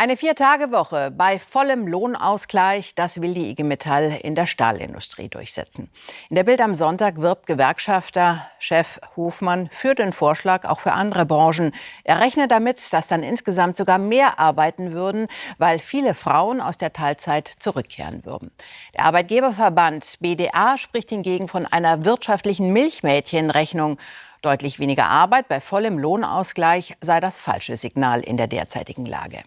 Eine Vier-Tage-Woche bei vollem Lohnausgleich, das will die IG Metall in der Stahlindustrie durchsetzen. In der Bild am Sonntag wirbt Gewerkschafter Chef Hofmann für den Vorschlag auch für andere Branchen. Er rechnet damit, dass dann insgesamt sogar mehr arbeiten würden, weil viele Frauen aus der Teilzeit zurückkehren würden. Der Arbeitgeberverband BDA spricht hingegen von einer wirtschaftlichen Milchmädchenrechnung. Deutlich weniger Arbeit bei vollem Lohnausgleich sei das falsche Signal in der derzeitigen Lage.